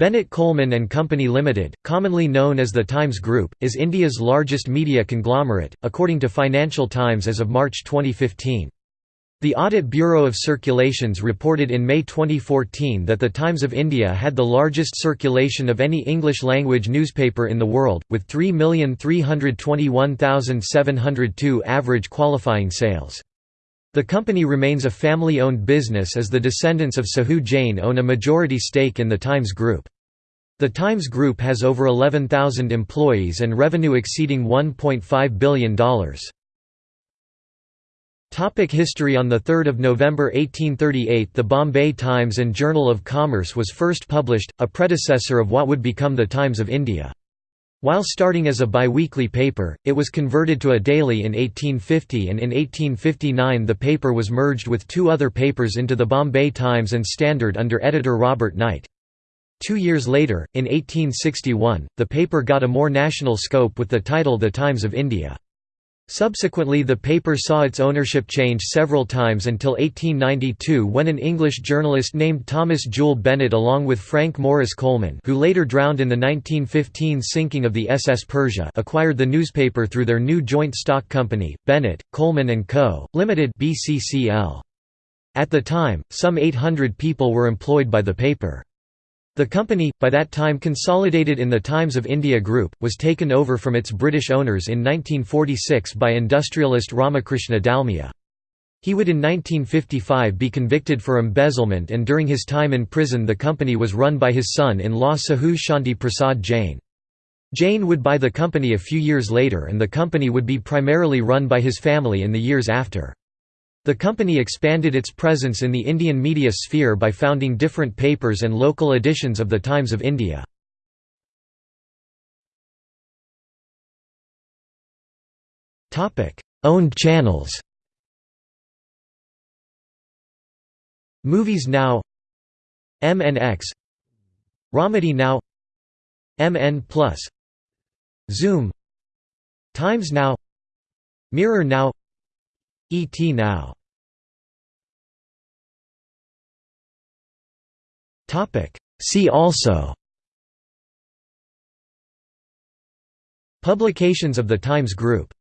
Bennett Coleman and Company Limited, commonly known as the Times Group, is India's largest media conglomerate, according to Financial Times as of March 2015. The Audit Bureau of Circulations reported in May 2014 that the Times of India had the largest circulation of any English-language newspaper in the world, with 3,321,702 average qualifying sales. The company remains a family-owned business as the descendants of Sahu Jain own a majority stake in the Times Group. The Times Group has over 11,000 employees and revenue exceeding $1.5 billion. Topic history On 3 November 1838 the Bombay Times and Journal of Commerce was first published, a predecessor of what would become the Times of India. While starting as a biweekly paper, it was converted to a daily in 1850 and in 1859 the paper was merged with two other papers into the Bombay Times and Standard under editor Robert Knight. Two years later, in 1861, the paper got a more national scope with the title The Times of India. Subsequently the paper saw its ownership change several times until 1892 when an English journalist named Thomas Jewell Bennett along with Frank Morris Coleman who later drowned in the 1915 sinking of the SS Persia acquired the newspaper through their new joint stock company, Bennett, Coleman & Co., Limited BCCL. At the time, some 800 people were employed by the paper. The company, by that time consolidated in the Times of India Group, was taken over from its British owners in 1946 by industrialist Ramakrishna Dalmia. He would in 1955 be convicted for embezzlement and during his time in prison the company was run by his son-in-law Sahu Shanti Prasad Jain. Jain would buy the company a few years later and the company would be primarily run by his family in the years after. The company expanded its presence in the Indian media sphere by founding different papers and local editions of the Times of India. Owned channels Movies Now MNX Romedy Now MN Plus Zoom Times Now Mirror Now ET Now. See also. Publications of the Times Group